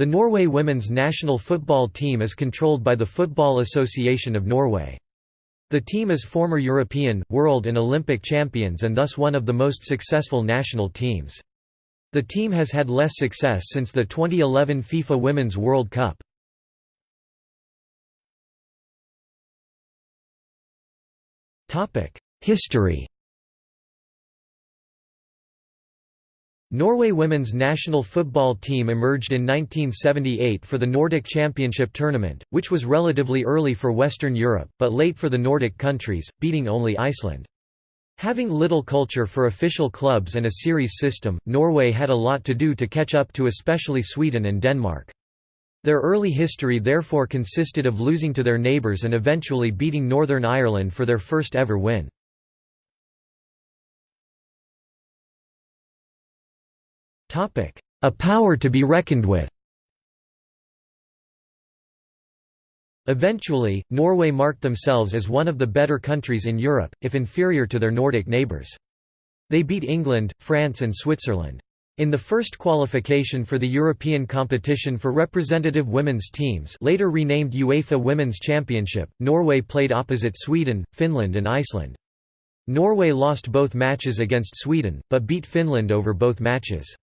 The Norway women's national football team is controlled by the Football Association of Norway. The team is former European, world and Olympic champions and thus one of the most successful national teams. The team has had less success since the 2011 FIFA Women's World Cup. History Norway women's national football team emerged in 1978 for the Nordic Championship tournament, which was relatively early for Western Europe, but late for the Nordic countries, beating only Iceland. Having little culture for official clubs and a series system, Norway had a lot to do to catch up to especially Sweden and Denmark. Their early history therefore consisted of losing to their neighbours and eventually beating Northern Ireland for their first ever win. A power to be reckoned with Eventually, Norway marked themselves as one of the better countries in Europe, if inferior to their Nordic neighbours. They beat England, France and Switzerland. In the first qualification for the European competition for representative women's teams later renamed UEFA Women's Championship, Norway played opposite Sweden, Finland and Iceland. Norway lost both matches against Sweden, but beat Finland over both matches.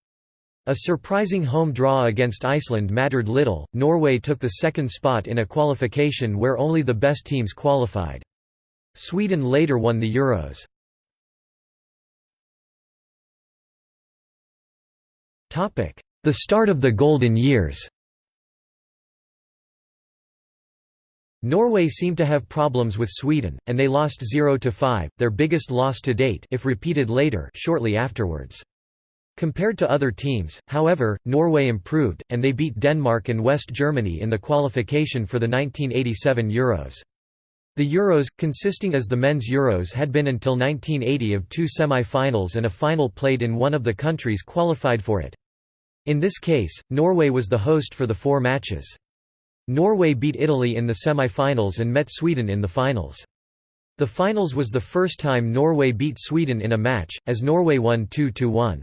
A surprising home draw against Iceland mattered little. Norway took the second spot in a qualification where only the best teams qualified. Sweden later won the Euros. The start of the golden years. Norway seemed to have problems with Sweden, and they lost 0–5, their biggest loss to date if repeated later shortly afterwards. Compared to other teams, however, Norway improved, and they beat Denmark and West Germany in the qualification for the 1987 Euros. The Euros, consisting as the men's Euros had been until 1980 of two semi-finals and a final played in one of the countries qualified for it. In this case, Norway was the host for the four matches. Norway beat Italy in the semi-finals and met Sweden in the finals. The finals was the first time Norway beat Sweden in a match, as Norway won 2–1.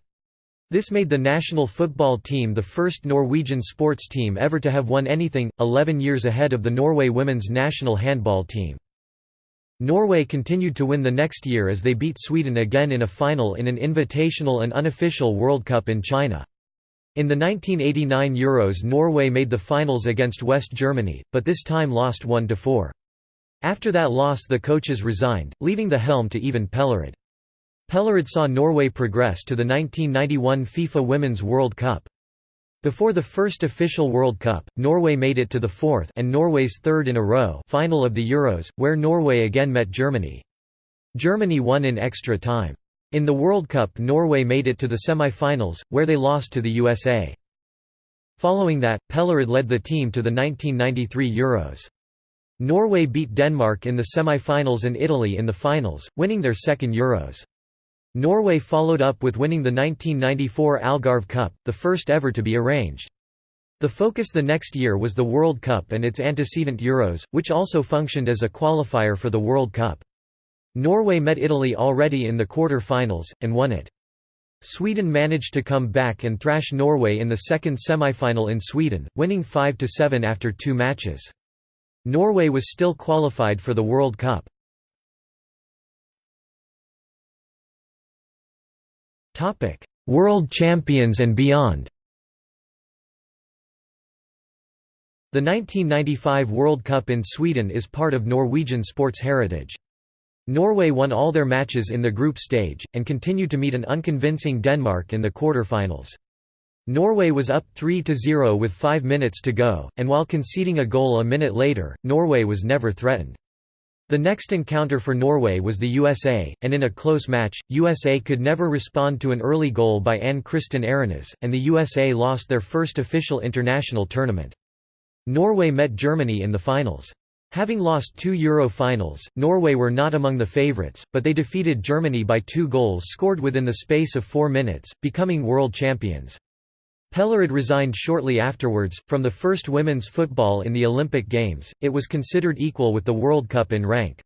This made the national football team the first Norwegian sports team ever to have won anything, 11 years ahead of the Norway women's national handball team. Norway continued to win the next year as they beat Sweden again in a final in an invitational and unofficial World Cup in China. In the 1989 Euros Norway made the finals against West Germany, but this time lost 1–4. After that loss the coaches resigned, leaving the helm to Even Pellerud. Pellerud saw Norway progress to the 1991 FIFA Women's World Cup. Before the first official World Cup, Norway made it to the fourth and Norway's third in a row final of the Euros, where Norway again met Germany. Germany won in extra time. In the World Cup Norway made it to the semi-finals, where they lost to the USA. Following that, Pellerud led the team to the 1993 Euros. Norway beat Denmark in the semi-finals and Italy in the finals, winning their second Euros. Norway followed up with winning the 1994 Algarve Cup, the first ever to be arranged. The focus the next year was the World Cup and its antecedent Euros, which also functioned as a qualifier for the World Cup. Norway met Italy already in the quarter-finals, and won it. Sweden managed to come back and thrash Norway in the second semi-final in Sweden, winning 5–7 after two matches. Norway was still qualified for the World Cup. Topic: World Champions and beyond. The 1995 World Cup in Sweden is part of Norwegian sports heritage. Norway won all their matches in the group stage, and continued to meet an unconvincing Denmark in the quarter-finals. Norway was up 3–0 with 5 minutes to go, and while conceding a goal a minute later, Norway was never threatened. The next encounter for Norway was the USA, and in a close match, USA could never respond to an early goal by Anne Kristin Aarønæs, and the USA lost their first official international tournament. Norway met Germany in the finals. Having lost two Euro finals, Norway were not among the favourites, but they defeated Germany by two goals scored within the space of four minutes, becoming world champions. Pellerud resigned shortly afterwards. From the first women's football in the Olympic Games, it was considered equal with the World Cup in rank.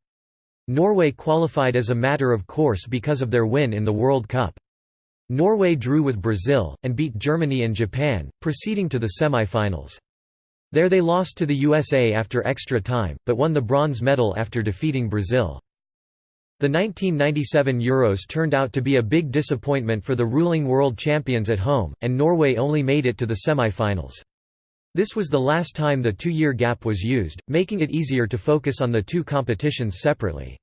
Norway qualified as a matter of course because of their win in the World Cup. Norway drew with Brazil, and beat Germany and Japan, proceeding to the semi-finals. There they lost to the USA after extra time, but won the bronze medal after defeating Brazil. The 1997 Euros turned out to be a big disappointment for the ruling world champions at home, and Norway only made it to the semi-finals. This was the last time the two-year gap was used, making it easier to focus on the two competitions separately.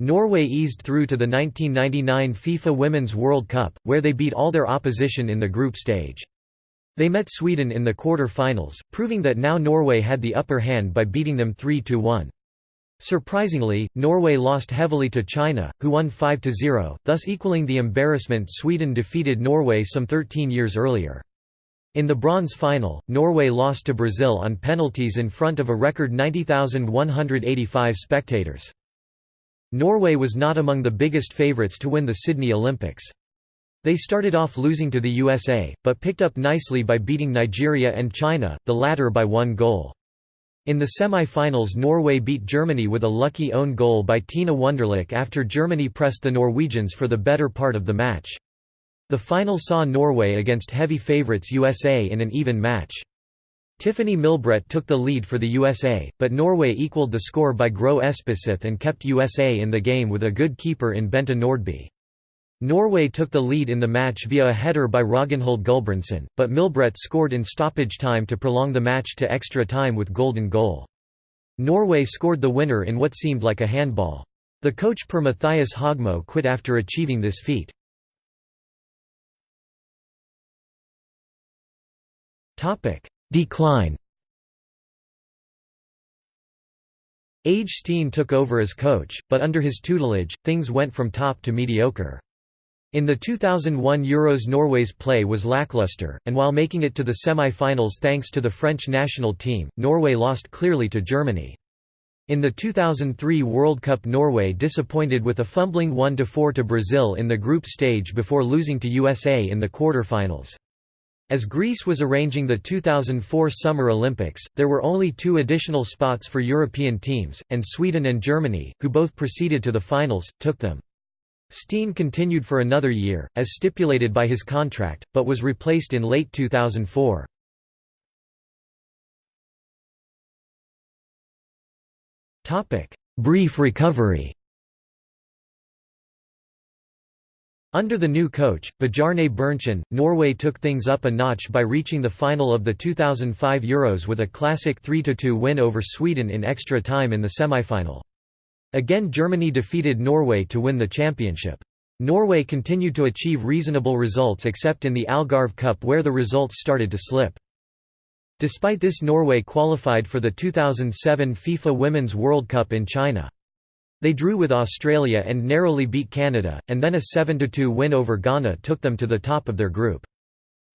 Norway eased through to the 1999 FIFA Women's World Cup, where they beat all their opposition in the group stage. They met Sweden in the quarter-finals, proving that now Norway had the upper hand by beating them 3–1. Surprisingly, Norway lost heavily to China, who won 5–0, thus equaling the embarrassment Sweden defeated Norway some 13 years earlier. In the bronze final, Norway lost to Brazil on penalties in front of a record 90,185 spectators. Norway was not among the biggest favourites to win the Sydney Olympics. They started off losing to the USA, but picked up nicely by beating Nigeria and China, the latter by one goal. In the semi-finals Norway beat Germany with a lucky own goal by Tina Wunderlich after Germany pressed the Norwegians for the better part of the match. The final saw Norway against heavy favourites USA in an even match. Tiffeny Milbrett took the lead for the USA, but Norway equalled the score by Gro Espeseth and kept USA in the game with a good keeper in Bente Nordby. Norway took the lead in the match via a header by Ragnhild Gulbrandsen, but Milbrett scored in stoppage time to prolong the match to extra time with golden goal. Norway scored the winner in what seemed like a handball. The coach Per Matthias Høgmo quit after achieving this feat. Decline Åge Steen took over as coach, but under his tutelage, things went from top to mediocre. In the 2001 Euros Norway's play was lackluster, and while making it to the semi-finals thanks to the French national team, Norway lost clearly to Germany. In the 2003 World Cup Norway disappointed with a fumbling 1–4 to Brazil in the group stage before losing to USA in the quarter-finals. As Greece was arranging the 2004 Summer Olympics, there were only two additional spots for European teams, and Sweden and Germany, who both proceeded to the finals, took them. Steen continued for another year, as stipulated by his contract, but was replaced in late 2004. Brief recovery Under the new coach, Bjarne Berntsen, Norway took things up a notch by reaching the final of the 2005 Euros with a classic 3–2 win over Sweden in extra time in the semi-final. Again Germany defeated Norway to win the championship. Norway continued to achieve reasonable results except in the Algarve Cup where the results started to slip. Despite this Norway qualified for the 2007 FIFA Women's World Cup in China. They drew with Australia and narrowly beat Canada, and then a 7–2 win over Ghana took them to the top of their group.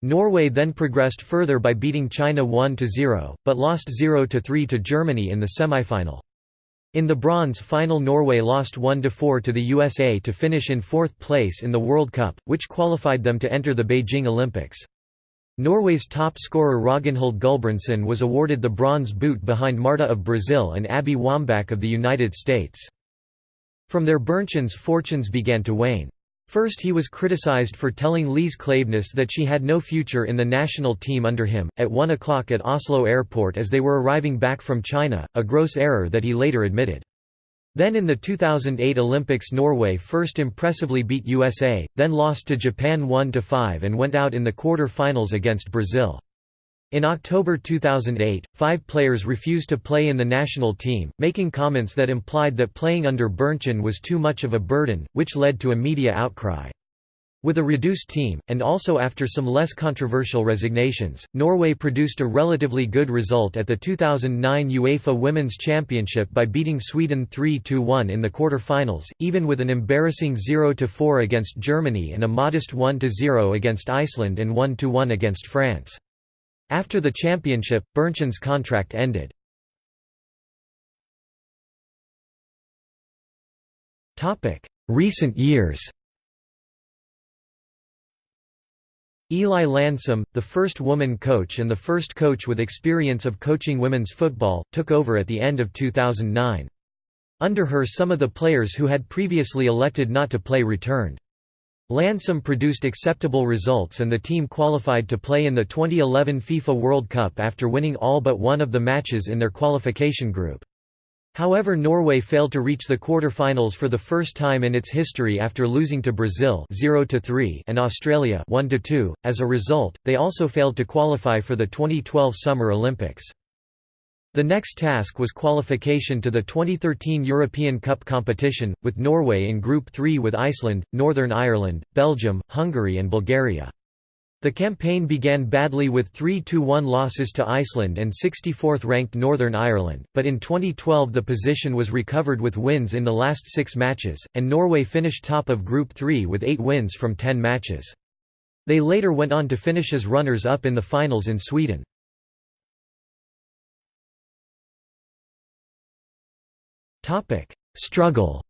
Norway then progressed further by beating China 1–0, but lost 0–3 to Germany in the semi-final. In the bronze final Norway lost 1–4 to the USA to finish in fourth place in the World Cup, which qualified them to enter the Beijing Olympics. Norway's top scorer Ragnhild Gulbrandsen was awarded the bronze boot behind Marta of Brazil and Abby Wambach of the United States. From there Berntsen's fortunes began to wane. First he was criticized for telling Lise Klaveness that she had no future in the national team under him, at 1 o'clock at Oslo airport as they were arriving back from China, a gross error that he later admitted. Then in the 2008 Olympics Norway first impressively beat USA, then lost to Japan 1–5 and went out in the quarter-finals against Brazil. In October 2008, five players refused to play in the national team, making comments that implied that playing under Berntsen was too much of a burden, which led to a media outcry. With a reduced team, and also after some less controversial resignations, Norway produced a relatively good result at the 2009 UEFA Women's Championship by beating Sweden 3–1 in the quarter-finals, even with an embarrassing 0–4 against Germany and a modest 1–0 against Iceland and 1–1 against France. After the championship, Berntsen's contract ended. Recent years Eli Landsem, the first woman coach and the first coach with experience of coaching women's football, took over at the end of 2009. Under her some of the players who had previously elected not to play returned. Landsem produced acceptable results and the team qualified to play in the 2011 FIFA World Cup after winning all but one of the matches in their qualification group. However Norway failed to reach the quarter-finals for the first time in its history after losing to Brazil 0 and Australia 1 -2. As a result, they also failed to qualify for the 2012 Summer Olympics. The next task was qualification to the 2013 European Cup competition, with Norway in Group 3 with Iceland, Northern Ireland, Belgium, Hungary and Bulgaria. The campaign began badly with 3–1 losses to Iceland and 64th ranked Northern Ireland, but in 2012 the position was recovered with wins in the last six matches, and Norway finished top of Group 3 with eight wins from ten matches. They later went on to finish as runners-up in the finals in Sweden. Topic: Struggle.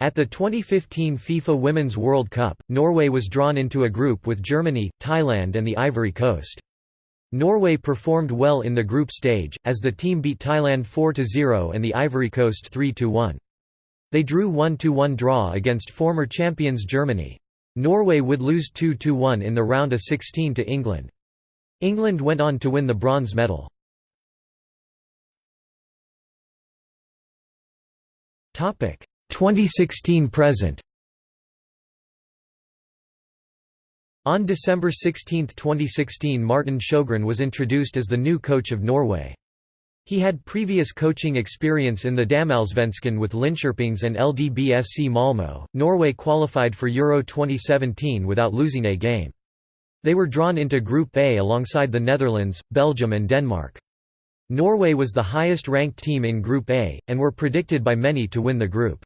At the 2015 FIFA Women's World Cup, Norway was drawn into a group with Germany, Thailand and the Ivory Coast. Norway performed well in the group stage, as the team beat Thailand 4–0 and the Ivory Coast 3–1. They drew 1–1 draw against former champions Germany. Norway would lose 2–1 in the round of 16 to England. England went on to win the bronze medal. Topic 2016 present. On December 16, 2016 Martin Sjögren was introduced as the new coach of Norway. He had previous coaching experience in the Damallsvenskan with Linköpings and LDBFC Malmö. Norway qualified for Euro 2017 without losing a game. They were drawn into Group A alongside the Netherlands, Belgium and Denmark. Norway was the highest-ranked team in Group A, and were predicted by many to win the group.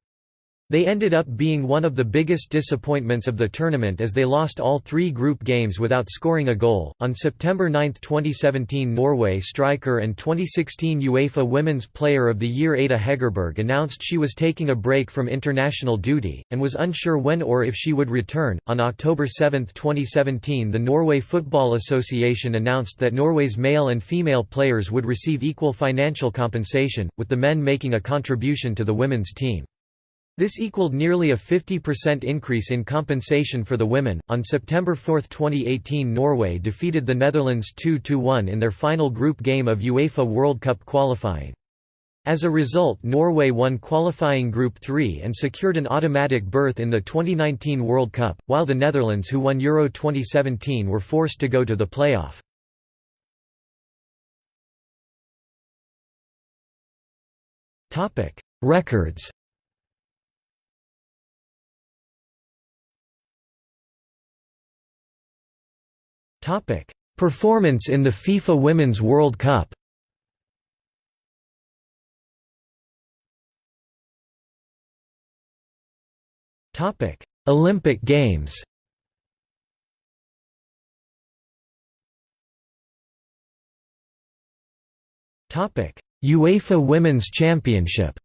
They ended up being one of the biggest disappointments of the tournament as they lost all three group games without scoring a goal. On September 9, 2017, Norway striker and 2016 UEFA Women's Player of the Year Ada Hegerberg announced she was taking a break from international duty, and was unsure when or if she would return. On October 7, 2017, the Norway Football Association announced that Norway's male and female players would receive equal financial compensation, with the men making a contribution to the women's team. This equaled nearly a 50% increase in compensation for the women. On September 4, 2018, Norway defeated the Netherlands 2 1 in their final group game of UEFA World Cup qualifying. As a result, Norway won qualifying Group 3 and secured an automatic berth in the 2019 World Cup, while the Netherlands, who won Euro 2017, were forced to go to the playoff. Records Performance in the FIFA Women's World Cup. Topic: Olympic Games. Topic: UEFA Women's Championship.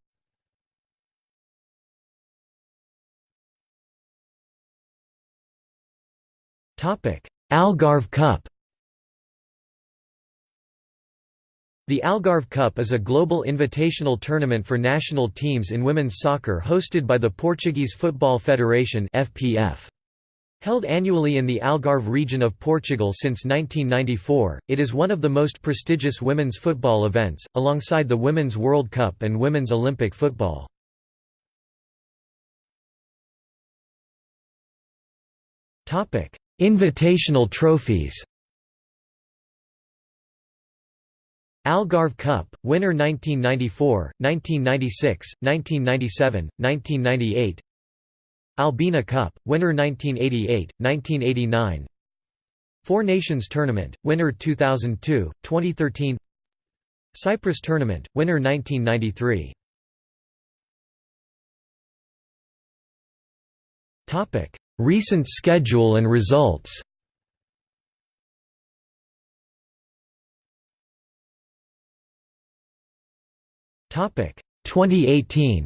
Topic: Algarve Cup The Algarve Cup is a global invitational tournament for national teams in women's soccer hosted by the Portuguese Football Federation FPF. Held annually in the Algarve region of Portugal since 1994, it is one of the most prestigious women's football events, alongside the Women's World Cup and Women's Olympic football. Invitational trophies. Algarve Cup, winner 1994, 1996, 1997, 1998 Albena Cup, winner 1988, 1989 Four Nations Tournament, winner 2002, 2013 Cyprus Tournament, winner 1993 Recent schedule and results. Topic 2018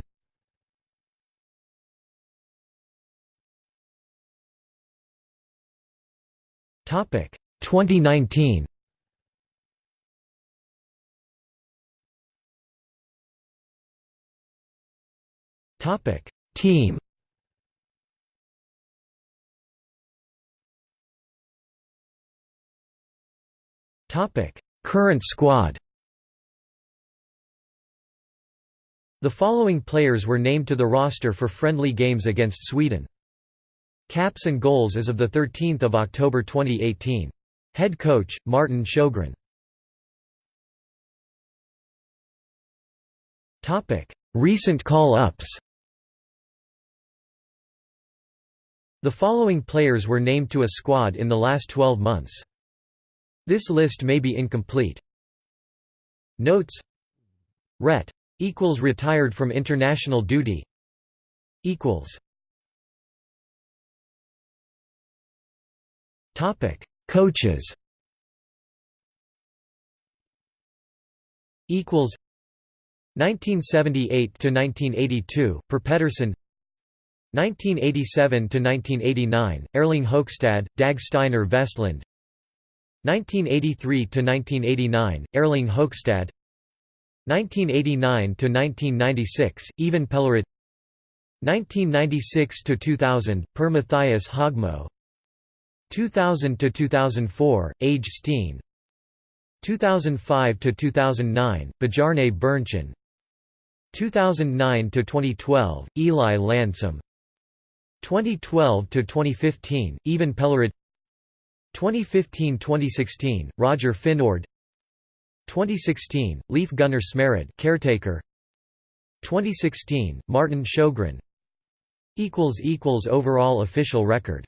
Topic 2019 Topic Team Current squad The following players were named to the roster for friendly games against Sweden. Caps and goals as of 13 October 2018. Head coach, Martin Sjögren Recent call-ups The following players were named to a squad in the last 12 months. This list may be incomplete. Notes. Ret. Equals retired from international duty. Equals. Topic. Coaches. Equals. 1978 to 1982 Per Pettersson 1987 to 1989 Erling Hokstad Dag Steiner Vestland 1983–1989, Erling Hokstad 1989–1996, Even Pellerud 1996–2000, Per Matthias Høgmo. 2000–2004, Åge Steen. 2005–2009, Bjarne Berntsen 2009–2012, Eli Landsem 2012–2015, Even Pellerud 2015–2016, Roger Finjord. 2016, Leif Gunnar Smerud caretaker. 2016, Martin Sjögren Overall official record